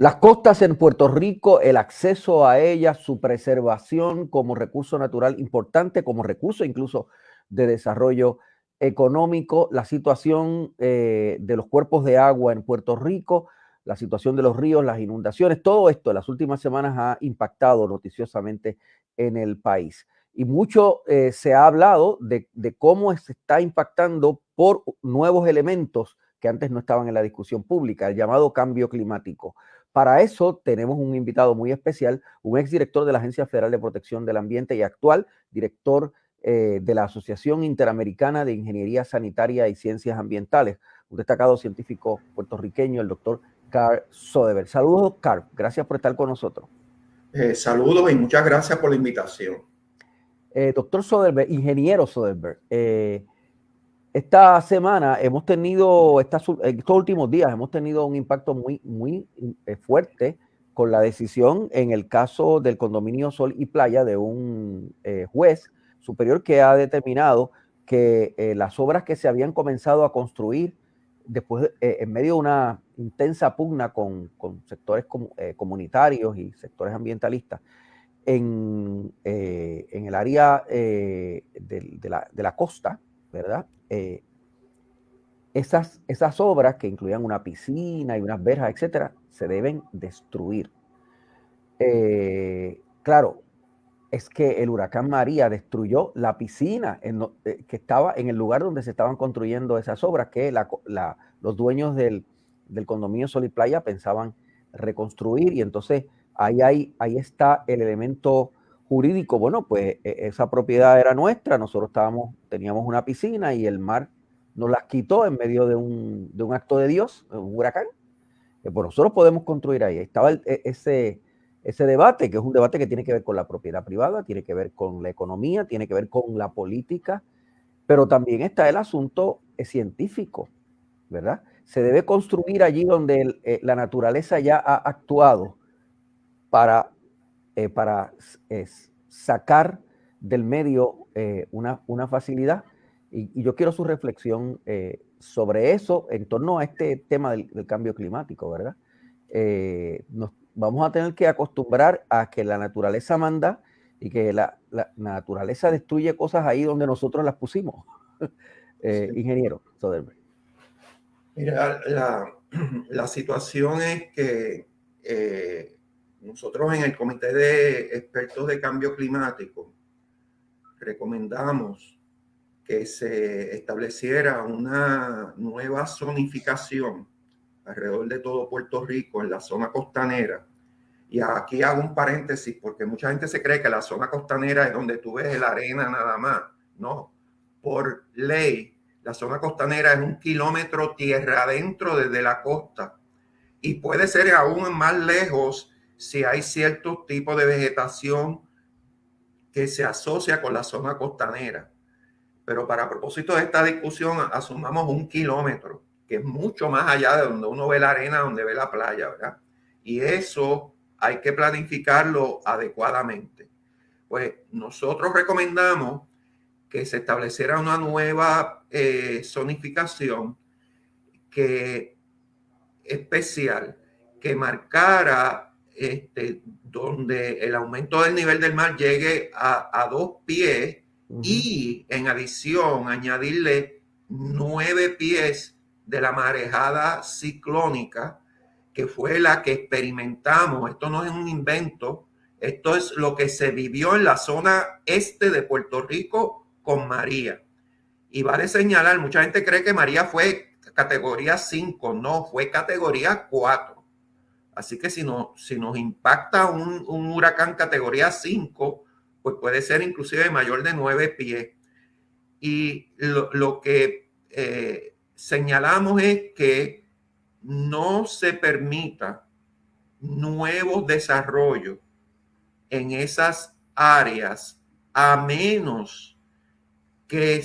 Las costas en Puerto Rico, el acceso a ellas, su preservación como recurso natural importante, como recurso incluso de desarrollo económico, la situación eh, de los cuerpos de agua en Puerto Rico, la situación de los ríos, las inundaciones, todo esto en las últimas semanas ha impactado noticiosamente en el país. Y mucho eh, se ha hablado de, de cómo se está impactando por nuevos elementos que antes no estaban en la discusión pública, el llamado cambio climático. Para eso tenemos un invitado muy especial, un exdirector de la Agencia Federal de Protección del Ambiente y actual director eh, de la Asociación Interamericana de Ingeniería Sanitaria y Ciencias Ambientales, un destacado científico puertorriqueño, el doctor Carl Soderberg. Saludos, Carl. Gracias por estar con nosotros. Eh, saludos y muchas gracias por la invitación. Eh, doctor Soderberg, ingeniero Soderberg, esta semana hemos tenido, estos últimos días hemos tenido un impacto muy, muy eh, fuerte con la decisión en el caso del condominio Sol y Playa de un eh, juez superior que ha determinado que eh, las obras que se habían comenzado a construir después, en medio de una intensa pugna con, sectores comunitarios y sectores ambientalistas, en, el área de, la, de la costa, ¿verdad? Eh, esas, esas obras que incluían una piscina y unas verjas, etcétera, se deben destruir. Eh, claro, es que el huracán María destruyó la piscina eh, que estaba en el lugar donde se estaban construyendo esas obras, que los dueños del, condominio Sol y Playa pensaban reconstruir y entonces ahí, ahí, ahí está el elemento jurídico, bueno, pues e, esa propiedad era nuestra, nosotros estábamos, teníamos una piscina y el mar nos las quitó en medio de un, de un acto de Dios, un huracán. Eh, pues nosotros podemos construir ahí. Estaba e, ese, ese debate, que es un debate que tiene que ver con la propiedad privada, tiene que ver con la economía, tiene que ver con la política, pero también está el asunto científico, ¿verdad? Se debe construir allí donde eh, la naturaleza ya ha actuado para eh, para sacar del medio eh, una, una, facilidad. Y, yo quiero su reflexión eh, sobre eso en torno a este tema del, cambio climático, ¿verdad? nos vamos a tener que acostumbrar a que la naturaleza manda y que la, naturaleza destruye cosas ahí donde nosotros las pusimos. Ingeniero Soderberg. Mira, la, la, situación es que nosotros en el Comité de Expertos de Cambio Climático recomendamos que se estableciera una nueva zonificación alrededor de todo Puerto Rico en la zona costanera. Y aquí hago un paréntesis porque mucha gente se cree que la zona costanera es donde tú ves la arena nada más. No, por ley, la zona costanera es un kilómetro tierra adentro desde la costa y puede ser aún más lejos si hay cierto tipo de vegetación que se asocia con la zona costanera. Pero para propósito de esta discusión, asumamos un kilómetro, que es mucho más allá de donde uno ve la arena, donde ve la playa, ¿verdad? Y eso hay que planificarlo adecuadamente. Pues nosotros recomendamos que se estableciera una nueva eh, zonificación que especial que marcara este, donde el aumento del nivel del mar llegue a, dos pies y en adición añadirle nueve pies de la marejada ciclónica, que fue la que experimentamos. Esto no es un invento, esto es lo que se vivió en la zona este de Puerto Rico con María. Y vale señalar, mucha gente cree que María fue categoría 5, no, fue categoría 4. Así que si, no, si nos impacta un, huracán categoría 5, pues puede ser inclusive mayor de 9 pies. Y lo, que eh, señalamos es que no se permita nuevos desarrollos en esas áreas a menos que,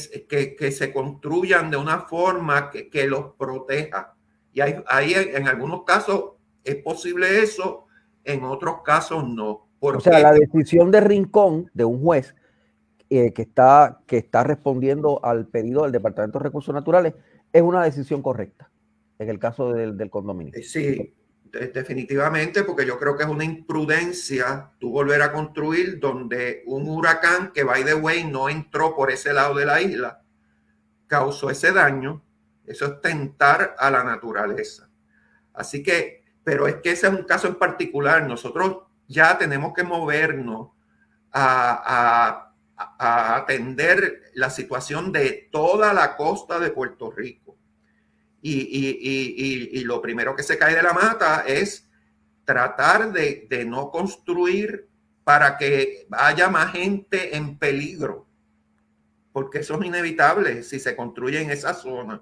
que, se construyan de una forma que, los proteja. Y hay, hay en algunos casos es posible eso, en otros casos no. O sea, la decisión de Rincón, de un juez eh, que, está, que está respondiendo al pedido del Departamento de Recursos Naturales, es una decisión correcta en el caso del, condominio. Eh, sí, definitivamente, porque yo creo que es una imprudencia tú volver a construir donde un huracán que, by the way, no entró por ese lado de la isla, causó ese daño. Eso es tentar a la naturaleza. Así que, pero es que ese es un caso en particular. Nosotros ya tenemos que movernos a, atender la situación de toda la costa de Puerto Rico y, lo primero que se cae de la mata es tratar de, no construir para que haya más gente en peligro, porque eso es inevitable si se construye en esa zona.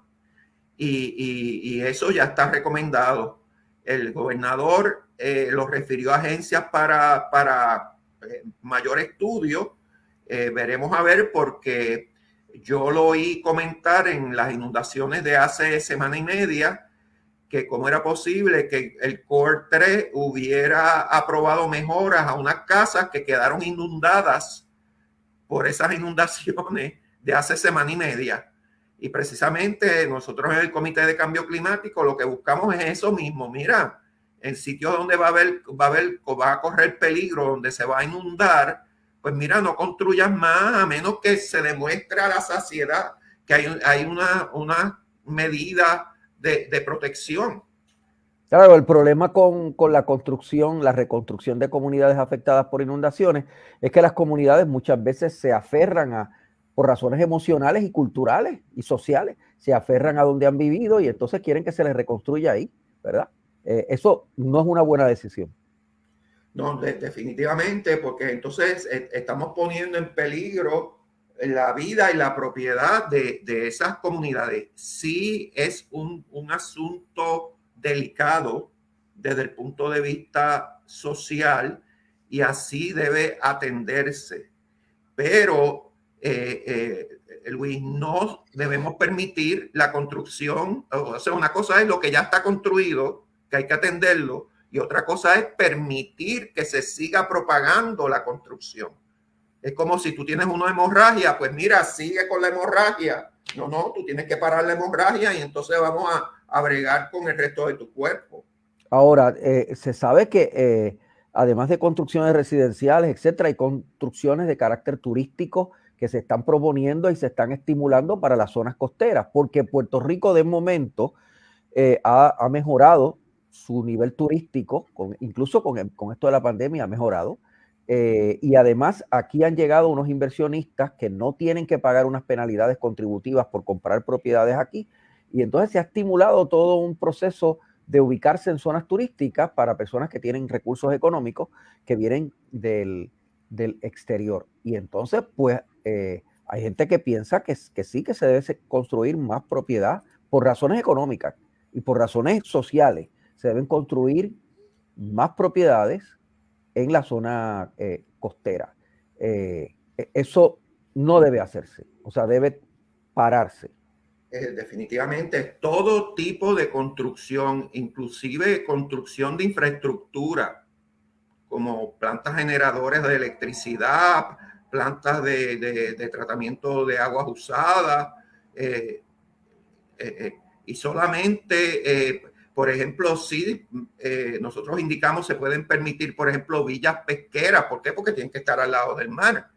Y, eso ya está recomendado. El gobernador eh, lo refirió a agencias para, para eh, mayor estudio. Eh, veremos a ver porque yo lo oí comentar en las inundaciones de hace semana y media que cómo era posible que el Core 3 hubiera aprobado mejoras a unas casas que quedaron inundadas por esas inundaciones de hace semana y media. Y precisamente nosotros en el Comité de Cambio Climático lo que buscamos es eso mismo. Mira, en sitios donde va a haber, va a haber, va a correr peligro, donde se va a inundar, pues mira, no construyas más a menos que se demuestre a la saciedad que hay, hay una, una medida de, de protección. Claro, el problema con, con, la construcción, la reconstrucción de comunidades afectadas por inundaciones, es que las comunidades muchas veces se aferran a, por razones emocionales y culturales y sociales, se aferran a donde han vivido y entonces quieren que se les reconstruya ahí, ¿verdad? Eh, eso no es una buena decisión. No, definitivamente, porque entonces eh, estamos poniendo en peligro la vida y la propiedad de, esas comunidades. Sí es un, asunto delicado desde el punto de vista social y así debe atenderse. Pero, eh, eh, Luis, no debemos permitir la construcción, o sea, una cosa es lo que ya está construido, que hay que atenderlo, y otra cosa es permitir que se siga propagando la construcción. Es como si tú tienes una hemorragia, pues mira, sigue con la hemorragia. No, no, tú tienes que parar la hemorragia y entonces vamos a, a bregar con el resto de tu cuerpo. Ahora, eh, se sabe que además de construcciones residenciales, etcétera, hay construcciones de carácter turístico que se están proponiendo y se están estimulando para las zonas costeras, porque Puerto Rico de momento eh, ha, ha, mejorado su nivel turístico, con, incluso con, esto de la pandemia, ha mejorado. Eh, y además aquí han llegado unos inversionistas que no tienen que pagar unas penalidades contributivas por comprar propiedades aquí. Y entonces se ha estimulado todo un proceso de ubicarse en zonas turísticas para personas que tienen recursos económicos que vienen del, exterior. Y entonces, pues, eh, hay gente que piensa que, que sí que se debe construir más propiedad por razones económicas y por razones sociales se deben construir más propiedades en la zona eh, costera. Eh, e, eso no debe hacerse, o sea, debe pararse. Definitivamente, todo tipo de construcción, inclusive construcción de infraestructura, como plantas generadoras de electricidad, plantas de, tratamiento de aguas usadas, y solamente por ejemplo, si eh, nosotros indicamos se pueden permitir, por ejemplo, villas pesqueras. ¿Por qué? Porque tienen que estar al lado del mar.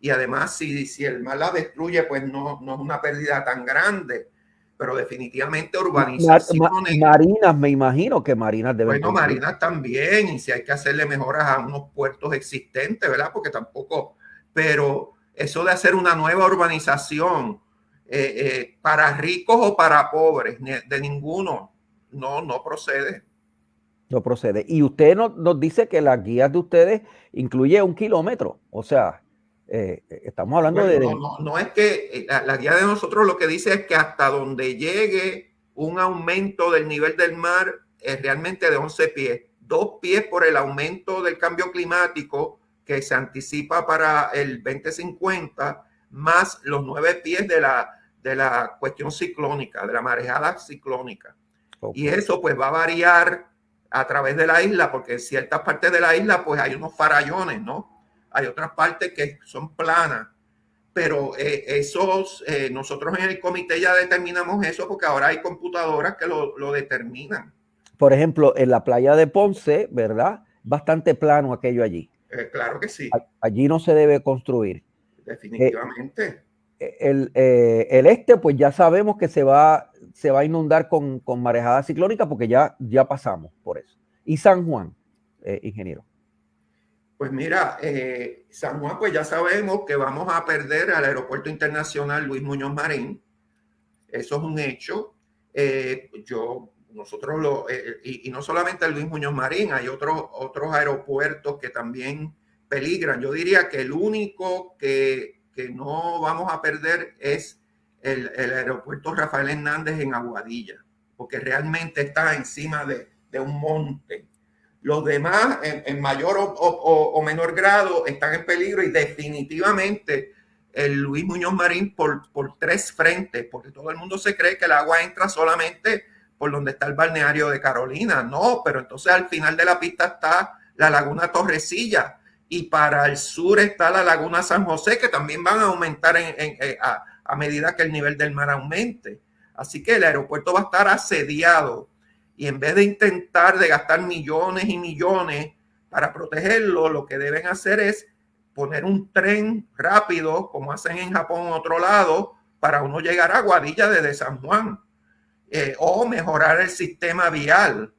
Y además, si, si el mar la destruye, pues no, no es una pérdida tan grande. Pero definitivamente urbanizaciones. marinas, me imagino que marinas deben. Bueno, marinas también. Y si hay que hacerle mejoras a unos puertos existentes, ¿verdad? Porque tampoco. Pero eso de hacer una nueva urbanización eh, eh, para ricos o para pobres, de ninguno no, no procede. No procede. Y usted nos, dice que las guías de ustedes incluye un kilómetro. O sea, eh, estamos hablando de... No, no, es que eh, la, guía de nosotros lo que dice es que hasta donde llegue un aumento del nivel del mar es realmente de 11 pies. Dos pies por el aumento del cambio climático que se anticipa para el 2050, más los nueve pies de la, de la cuestión ciclónica, de la marejada ciclónica. Y eso pues va a variar a través de la isla, porque en ciertas partes de la isla pues hay unos farallones, ¿no? Hay otras partes que son planas, pero eh, esos, eh, nosotros en el comité ya determinamos eso porque ahora hay computadoras que lo, lo determinan. Por ejemplo, en la playa de Ponce, ¿verdad? Bastante plano aquello allí. Eh, claro que sí. Allí no se debe construir. Definitivamente. El, el, este, pues ya sabemos que se va, se va a inundar con, con marejada ciclónica porque ya, ya pasamos por eso. Y San Juan, ingeniero. Pues mira, San Juan, pues ya sabemos que vamos a perder al Aeropuerto Internacional Luis Muñoz Marín. Eso es un hecho. yo nosotros lo, eh, eh, y, no solamente Luis Muñoz Marín, hay otros, otros aeropuertos que también peligran. Yo diría que el único que, que no vamos a perder es el, el, aeropuerto Rafael Hernández en Aguadilla, porque realmente está encima de, de un monte. Los demás, en, mayor o, menor grado, están en peligro y definitivamente el Luis Muñoz Marín por, por tres frentes, porque todo el mundo se cree que el agua entra solamente por donde está el balneario de Carolina. No, pero entonces al final de la pista está la laguna Torrecilla y para el sur está la laguna San José, que también van a aumentar en, eh, a, medida que el nivel del mar aumente. Así que el aeropuerto va a estar asediado y en vez de intentar de gastar millones y millones para protegerlo, lo que deben hacer es poner un tren rápido, como hacen en Japón otro lado, para uno llegar a Guadilla desde San Juan eh, o mejorar el sistema vial,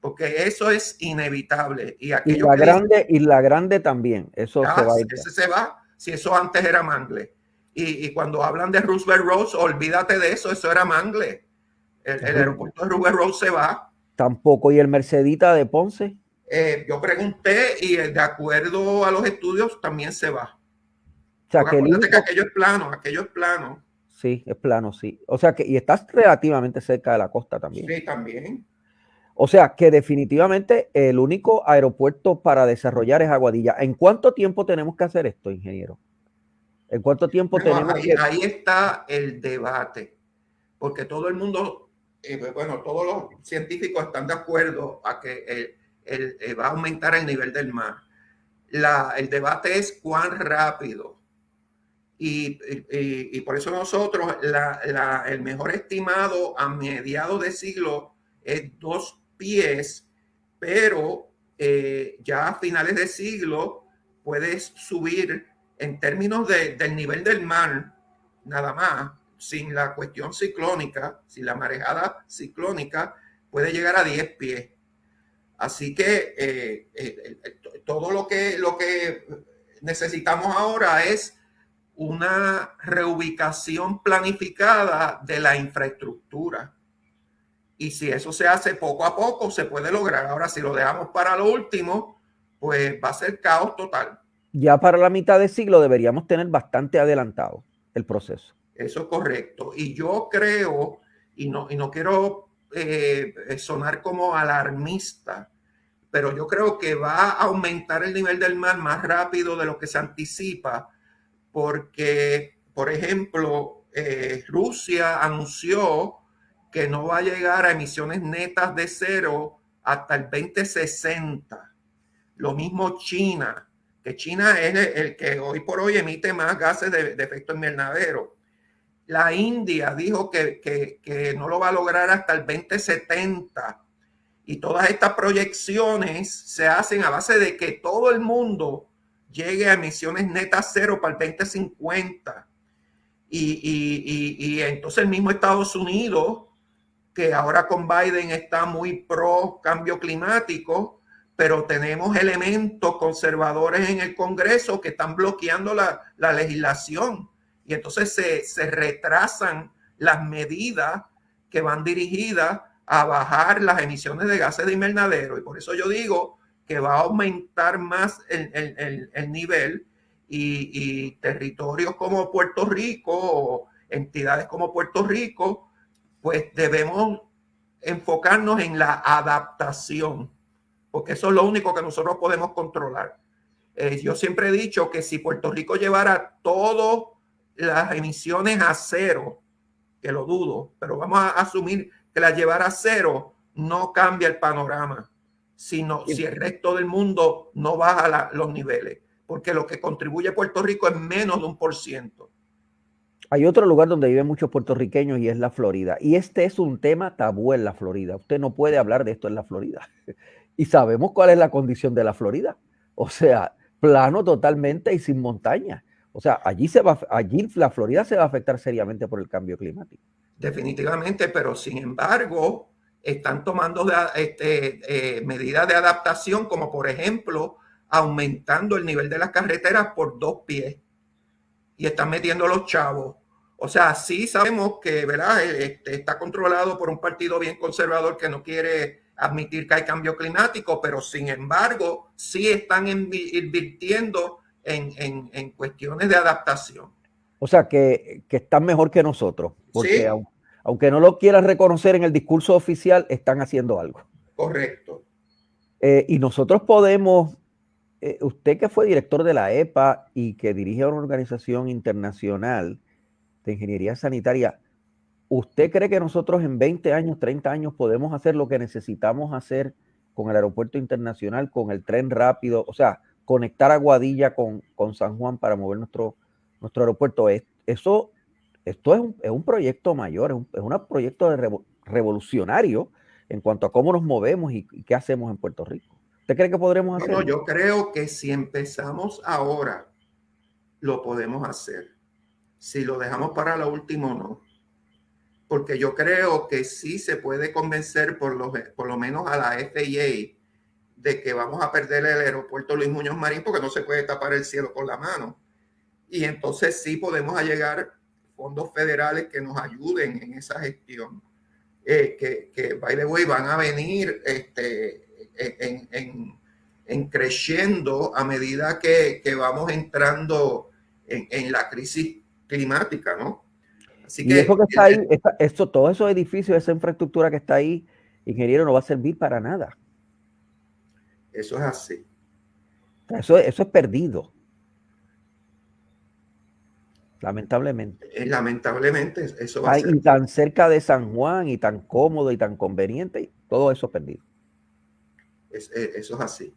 porque eso es inevitable. Y, la grande y la grande también, eso se va. Ese se va, si eso antes era Mangle. Y, cuando hablan de Roosevelt Rose, olvídate de eso, eso era Mangle. El, aeropuerto de Roosevelt Rose se va. Tampoco. ¿Y el Mercedita de Ponce? Eh, yo pregunté y de acuerdo a los estudios también se va. O sea, que, que aquello es plano, aquello es plano. Sí, es plano, sí. O sea que, y estás relativamente cerca de la costa también. Sí, también. O sea que definitivamente el único aeropuerto para desarrollar es Aguadilla. ¿En cuánto tiempo tenemos que hacer esto, ingeniero? ¿En cuánto tiempo tenemos ahí, que... ahí está el debate, porque todo el mundo, eh, bueno, todos los científicos están de acuerdo a que eh, va a aumentar el nivel del mar. El debate es cuán rápido y, por eso nosotros, el mejor estimado a mediados de siglo es dos pies, pero eh, ya a finales de siglo puedes subir en términos del nivel del mar, nada más, sin la cuestión ciclónica, sin la marejada ciclónica, puede llegar a 10 pies. Así que eh, eh, todo lo que, lo que necesitamos ahora es una reubicación planificada de la infraestructura. Y si eso se hace poco a poco, se puede lograr. Ahora, si lo dejamos para lo último, pues va a ser caos total. Ya para la mitad de siglo deberíamos tener bastante adelantado el proceso. Eso es correcto. Y yo creo, y no, y no quiero eh, sonar como alarmista, pero yo creo que va a aumentar el nivel del mar más rápido de lo que se anticipa porque, por ejemplo, eh, Rusia anunció que no va a llegar a emisiones netas de cero hasta el 2060. Lo mismo China, que China es el, que hoy por hoy emite más gases de, efecto invernadero. La India dijo que, que no lo va a lograr hasta el 2070. Y todas estas proyecciones se hacen a base de que todo el mundo llegue a emisiones netas cero para el 2050. Y, y, entonces el mismo Estados Unidos, que ahora con Biden está muy pro cambio climático, pero tenemos elementos conservadores en el Congreso que están bloqueando la, legislación. Y entonces se, se retrasan las medidas que van dirigidas a bajar las emisiones de gases de invernadero. Y por eso yo digo que va a aumentar más el, nivel y, territorios como Puerto Rico o entidades como Puerto Rico, pues debemos enfocarnos en la adaptación, porque eso es lo único que nosotros podemos controlar. Eh, yo siempre he dicho que si Puerto Rico llevara todas las emisiones a cero, que lo dudo, pero vamos a asumir que las llevara a cero, no cambia el panorama sino si el resto del mundo no baja los niveles, porque lo que contribuye Puerto Rico es menos de un por ciento. Hay otro lugar donde viven muchos puertorriqueños y es la Florida. Y este es un tema tabú en la Florida. Usted no puede hablar de esto en la Florida. Y sabemos cuál es la condición de la Florida. O sea, plano totalmente y sin montaña. O sea, allí, se va, allí la Florida se va a afectar seriamente por el cambio climático. Definitivamente, pero sin embargo, están tomando este, eh, medidas de adaptación, como por ejemplo, aumentando el nivel de las carreteras por dos pies y están metiendo los chavos. O sea, sí sabemos que ¿verdad? Este, está controlado por un partido bien conservador que no quiere admitir que hay cambio climático, pero sin embargo, sí están invirtiendo en, cuestiones de adaptación. O sea, que, están mejor que nosotros, porque aunque, no lo quieran reconocer en el discurso oficial, están haciendo algo. Correcto. Eh, y nosotros podemos, eh, usted que fue director de la EPA y que dirige una organización internacional de ingeniería sanitaria, ¿usted cree que nosotros en 20 años, 30 años podemos hacer lo que necesitamos hacer con el aeropuerto internacional, con el tren rápido? O sea, conectar a Guadilla con, con San Juan para mover nuestro, nuestro aeropuerto. Eso, esto es un, es un proyecto mayor, es un, es un proyecto de revolucionario en cuanto a cómo nos movemos y, qué hacemos en Puerto Rico. ¿Usted cree que podremos hacerlo? No, yo creo que si empezamos ahora, lo podemos hacer. Si lo dejamos para lo último, no. Porque yo creo que sí se puede convencer por lo, por lo menos a la FAA de que vamos a perder el aeropuerto Luis Muñoz Marín porque no se puede tapar el cielo con la mano. Y entonces sí podemos llegar fondos federales que nos ayuden en esa gestión. Eh, que, que, by the way, van a venir este, en, en, en creciendo a medida que, que vamos entrando en, en, la crisis climática, ¿no? Así que, eso que está ahí, esto, todos esos edificios, esa infraestructura que está ahí, ingeniero, no va a servir para nada. Eso es así. Eso, eso es perdido. Lamentablemente. Eh, lamentablemente, eso va a ser. Y tan cerca de San Juan y tan cómodo y tan conveniente, todo eso perdido. Es, eh, eso es así.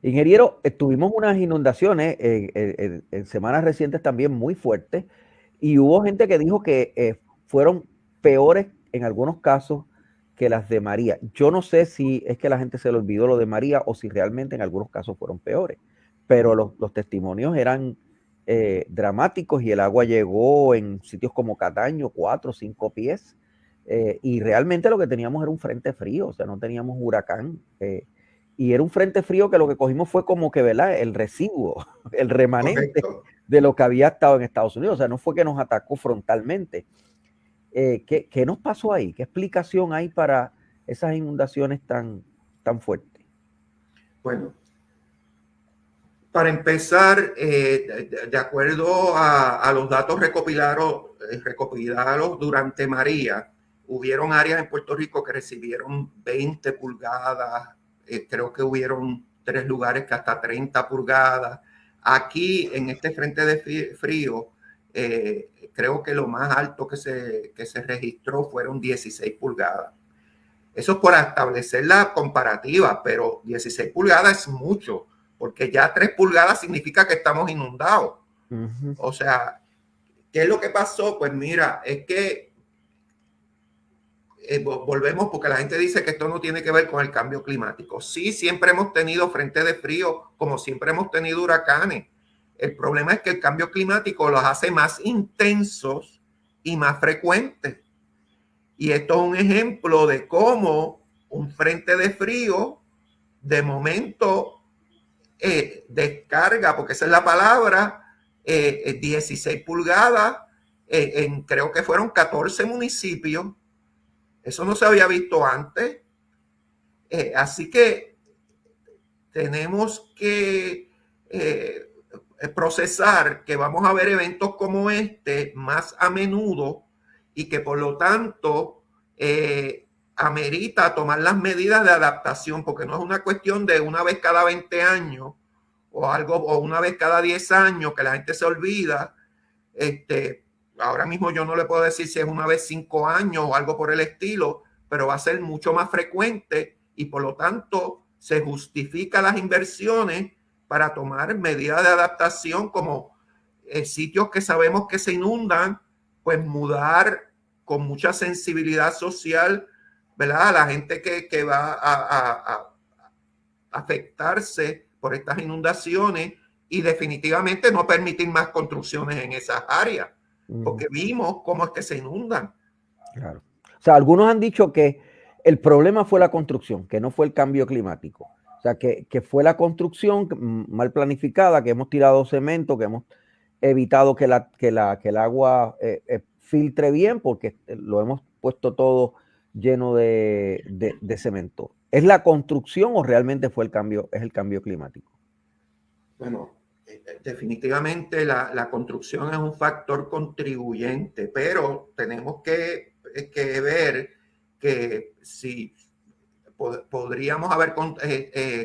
Ingeniero, tuvimos unas inundaciones en, semanas recientes también muy fuertes y hubo gente que dijo que eh, fueron peores en algunos casos que las de María. Yo no sé si es que la gente se le olvidó lo de María o si realmente en algunos casos fueron peores, pero los, testimonios eran eh, dramáticos y el agua llegó en sitios como Cataño, cuatro o cinco pies, eh, y realmente lo que teníamos era un frente frío, o sea, no teníamos huracán. Eh, y era un frente frío que lo que cogimos fue como que, ¿verdad? El residuo, el remanente de lo que había estado en Estados Unidos. O sea, no fue que nos atacó frontalmente. Eh, ¿qué, nos pasó ahí? ¿Qué explicación hay para esas inundaciones tan, tan fuertes? Bueno, para empezar, eh, de, acuerdo a, los datos recopilados, eh, recopilados durante María, hubieron áreas en Puerto Rico que recibieron 20 pulgadas, creo que hubieron tres lugares que hasta 30 pulgadas. Aquí, en este frente de frío, eh, creo que lo más alto que se, que se registró fueron 16 pulgadas. Eso es por establecer la comparativa, pero 16 pulgadas es mucho, porque ya 3 pulgadas significa que estamos inundados. O sea, ¿qué es lo que pasó? Pues mira, es que eh, volvemos porque la gente dice que esto no tiene que ver con el cambio climático. Sí, siempre hemos tenido frente de frío, como siempre hemos tenido huracanes el problema es que el cambio climático los hace más intensos y más frecuentes. Y esto es un ejemplo de cómo un frente de frío de momento eh, descarga, porque esa es la palabra, 16 eh, pulgadas eh, en creo que fueron 14 municipios. Eso no se había visto antes. así que tenemos que procesar que vamos a ver eventos como este más a menudo y que por lo tanto eh, amerita tomar las medidas de adaptación, porque no es una cuestión de una vez cada 20 años o algo, o una vez cada 10 años que la gente se olvida. Este, ahora mismo yo no le puedo decir si es una vez 5 años o algo por el estilo, pero va a ser mucho más frecuente y por lo tanto se justifica las inversiones para tomar medidas de adaptación como eh, sitios que sabemos que se inundan, pues mudar con mucha sensibilidad social, ¿verdad? A la gente que, que va a, a, afectarse por estas inundaciones y definitivamente no permitir más construcciones en esas áreas, porque vimos cómo es que se inundan. Claro. O sea, algunos han dicho que el problema fue la construcción, que no fue el cambio climático. O sea, que, que fue la construcción mal planificada, que hemos tirado cemento, que hemos evitado que, la, que, la, que el agua eh, eh, filtre bien porque lo hemos puesto todo lleno de, de, cemento. ¿Es la construcción o realmente fue el cambio, es el cambio climático? Bueno, eh, definitivamente la, la construcción es un factor contribuyente, pero tenemos que, que ver que si podríamos haber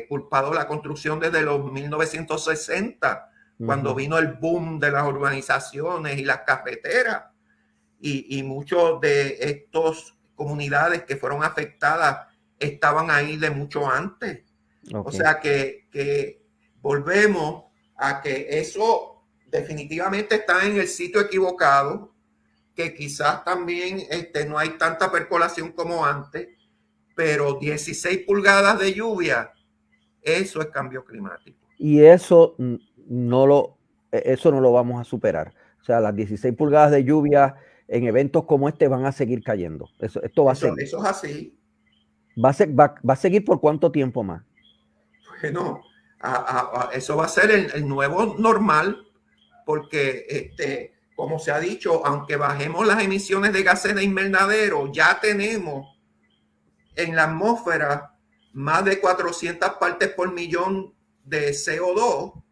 culpado la construcción desde los 1960 cuando vino el boom de las urbanizaciones y las cafeteras. Y, y muchos de estos comunidades que fueron afectadas estaban ahí de mucho antes. O sea que, que, volvemos a que eso definitivamente está en el sitio equivocado, que quizás también este, no hay tanta percolación como antes, pero 16 pulgadas de lluvia, eso es cambio climático. Y eso no lo, e, eso no lo vamos a superar. O sea, las 16 pulgadas de lluvia en eventos como este van a seguir cayendo. Eso, esto va a ser. Eso es así. Va a, ser, va, a seguir por cuánto tiempo más? Bueno, eso va a ser el, nuevo normal, porque este, como se ha dicho, aunque bajemos las emisiones de gases de invernadero, ya tenemos en la atmósfera más de 400 partes por millón de CO2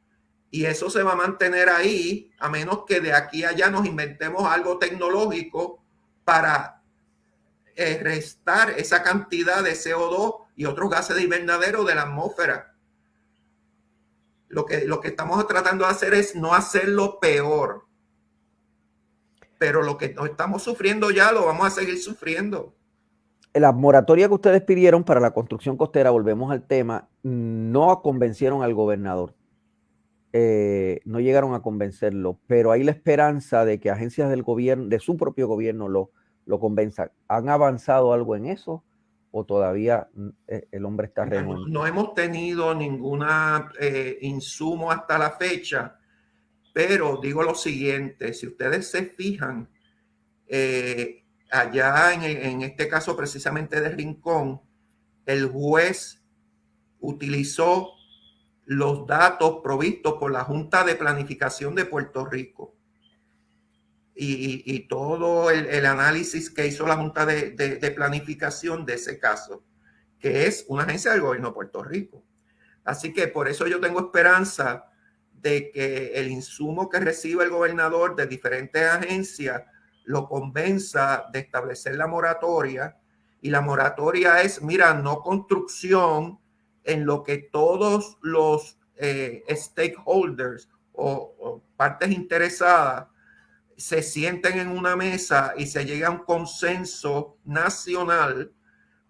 y eso se va a mantener ahí a menos que de aquí a allá nos inventemos algo tecnológico para eh, restar esa cantidad de CO2 y otros gases de invernadero de la atmósfera. Lo que, lo que estamos tratando de hacer es no hacerlo peor. Pero lo que estamos sufriendo ya lo vamos a seguir sufriendo. La moratoria que ustedes pidieron para la construcción costera, volvemos al tema, no convencieron al gobernador. Eh, no llegaron a convencerlo, pero hay la esperanza de que agencias del gobierno, de su propio gobierno, lo, lo convenzan. ¿Han avanzado algo en eso o todavía mm, eh, el hombre está renuente? No, hemos tenido ningún eh, insumo hasta la fecha, pero digo lo siguiente, si ustedes se fijan, allá en, en este caso precisamente de Rincón, el juez utilizó los datos provistos por la Junta de Planificación de Puerto Rico y, todo el, análisis que hizo la Junta de, Planificación de ese caso, que es una agencia del gobierno de Puerto Rico. Así que por eso yo tengo esperanza de que el insumo que reciba el gobernador de diferentes agencias lo convenza de establecer la moratoria. Y la moratoria es, mira, no construcción, en lo que todos los eh, stakeholders o, partes interesadas se sienten en una mesa y se llega a un consenso nacional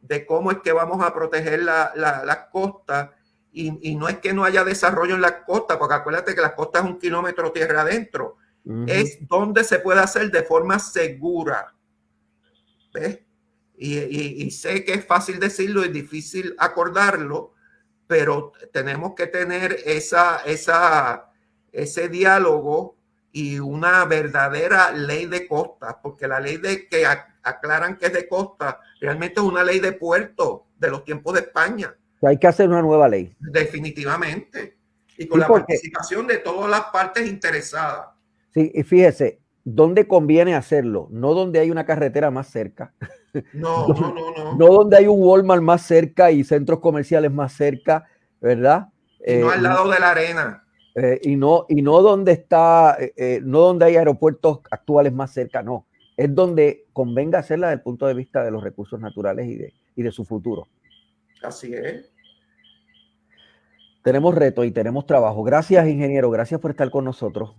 de cómo es que vamos a proteger las la, costas y, y, no es que no haya desarrollo en las costas, porque acuérdate que las costas es un kilómetro tierra adentro, es donde se puede hacer de forma segura. ¿Ves? Y, y, y, sé que es fácil decirlo y difícil acordarlo, pero tenemos que tener esa, esa, ese diálogo y una verdadera ley de costa, porque la ley de que aclaran que es de costa realmente es una ley de puerto de los tiempos de España. Hay que hacer una nueva ley. Definitivamente. Y con la participación de todas las partes interesadas. Sí, y fíjese, ¿dónde conviene hacerlo? No donde hay una carretera más cerca. No, no, no, no. No donde hay un Walmart más cerca y centros comerciales más cerca, ¿verdad? Y no al eh, lado de la arena. Eh, y, no, y no donde está, eh, no donde hay aeropuertos actuales más cerca, no. Es donde convenga hacerla desde el punto de vista de los recursos naturales y de, y de su futuro. Así es. Tenemos reto y tenemos trabajo. Gracias, ingeniero. Gracias por estar con nosotros.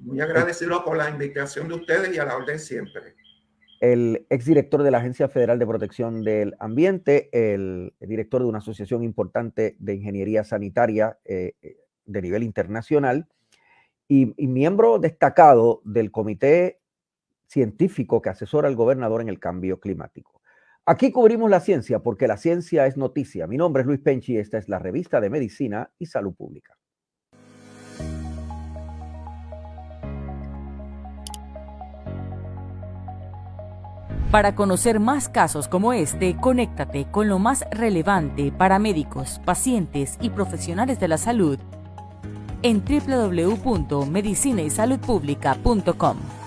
Muy agradecido por la invitación de ustedes y a la orden siempre el exdirector de la Agencia Federal de Protección del Ambiente, el, director de una asociación importante de ingeniería sanitaria eh, eh, de nivel internacional y, y miembro destacado del comité científico que asesora al gobernador en el cambio climático. Aquí cubrimos la ciencia porque la ciencia es noticia. Mi nombre es Luis Penchi y esta es la revista de Medicina y Salud Pública. Para conocer más casos como este, conéctate con lo más relevante para médicos, pacientes y profesionales de la salud en www.medicinaysaludpublica.com.